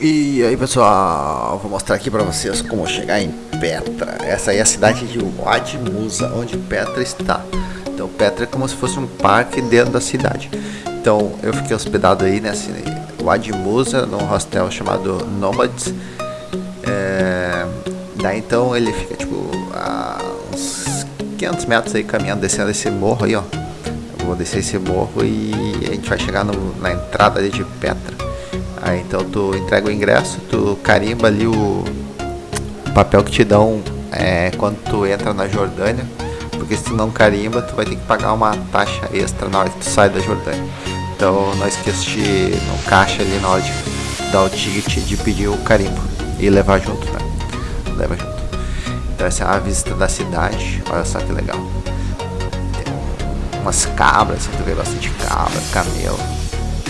E aí pessoal, vou mostrar aqui para vocês como chegar em Petra. Essa aí é a cidade de Wad Musa, onde Petra está. Então Petra é como se fosse um parque dentro da cidade. Então eu fiquei hospedado aí nesse Wad Musa, num hostel chamado Nomads. É... Daí então ele fica tipo a uns 500 metros aí caminhando, descendo esse morro aí ó. Eu vou descer esse morro e a gente vai chegar no, na entrada ali de Petra. Aí então tu entrega o ingresso, tu carimba ali o papel que te dão é, quando tu entra na Jordânia, porque se tu não carimba, tu vai ter que pagar uma taxa extra na hora que tu sai da Jordânia. Então não esqueça de no caixa ali na hora de dar o ticket de pedir o carimbo e levar junto, né? Leva junto. Então essa é a visita da cidade, olha só que legal. Tem umas cabras, tu vê bastante cabra, camelo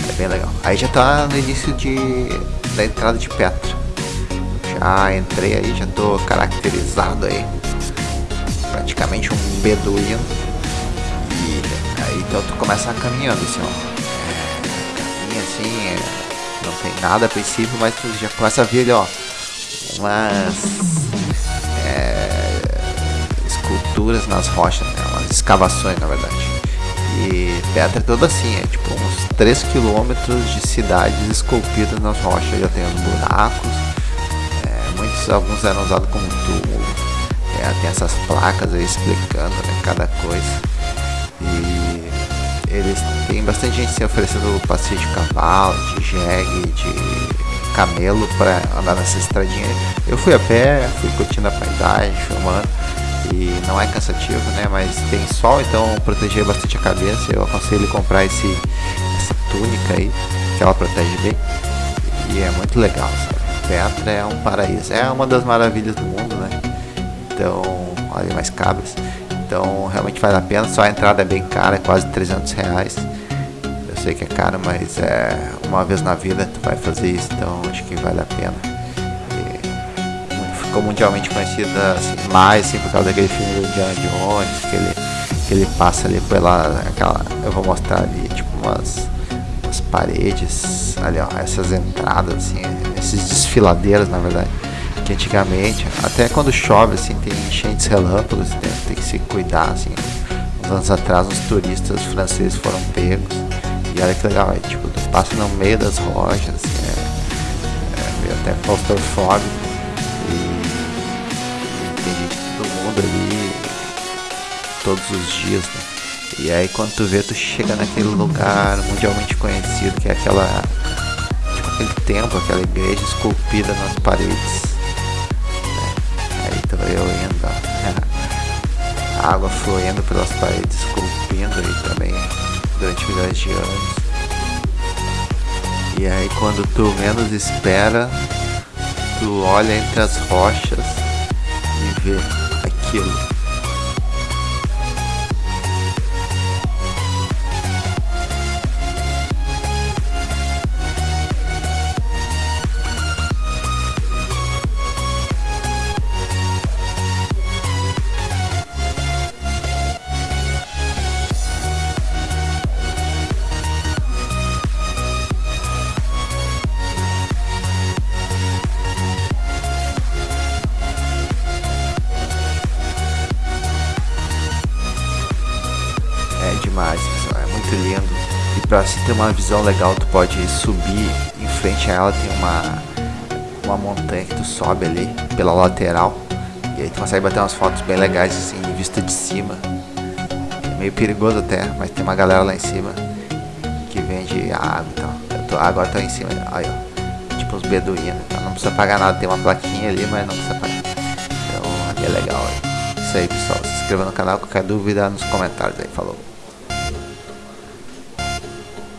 é bem legal. Aí já tá no início de, da entrada de Petra. Já entrei aí, já tô caracterizado aí. Praticamente um beduíno. E aí então tu começa caminhando assim, ó. É, caminha assim, é, não tem nada a princípio, mas tu já começa a ver ó. Umas é, esculturas nas rochas, né? umas escavações na verdade. E Petra é toda assim, é tipo uns 3 quilômetros de cidades esculpidas nas rochas, já tem os buracos, é, muitos, alguns eram usados como túmulo, é, tem essas placas aí explicando né, cada coisa. E eles têm bastante gente se oferecendo passeio de cavalo, de jegue, de camelo para andar nessa estradinha. Eu fui a pé, fui curtindo a paisagem, filmando e não é cansativo, né? Mas tem sol, então proteger bastante a cabeça. Eu aconselho comprar esse, essa túnica aí, que ela protege bem. E é muito legal, sabe? Petra é um paraíso, é uma das maravilhas do mundo, né? Então, olha mais cabras. Então, realmente vale a pena. Só a entrada é bem cara, é quase 300 reais. Eu sei que é caro, mas é uma vez na vida tu vai fazer isso, então acho que vale a pena ficou mundialmente conhecida assim, mais assim, por causa daquele filme do Indiana Jones, que ele, que ele passa ali pela. Aquela, eu vou mostrar ali, tipo, umas, umas paredes, ali ó, essas entradas, assim, esses desfiladeiros na verdade. Que antigamente, até quando chove, assim, tem enchentes relâmpagos, tem, tem que se cuidar, assim. Uns anos atrás, uns turistas franceses foram pegos. E olha que legal, é, tipo, tu passa no meio das rochas, assim, é, é meio até claustrofóbico ali todos os dias, né? E aí quando tu vê, tu chega naquele lugar mundialmente conhecido, que é aquela. Tipo aquele templo, aquela igreja esculpida nas paredes. Né? Aí tô eu indo, ó. A água fluindo pelas paredes, esculpindo aí também durante milhões de anos. E aí quando tu menos espera, tu olha entre as rochas e vê 谢谢 aquilo. demais, pessoal. É muito lindo. E para se ter uma visão legal, tu pode subir em frente a ela tem uma uma montanha que tu sobe ali pela lateral e aí tu consegue bater umas fotos bem legais assim, de vista de cima. É meio perigoso até, mas tem uma galera lá em cima que vende água então. Eu tô, agora tô em cima, aí ó, tipo os beduínos, então não precisa pagar nada, tem uma plaquinha ali, mas não precisa pagar. Então aqui é legal. Isso aí pessoal, se inscreva no canal, qualquer dúvida nos comentários aí, falou.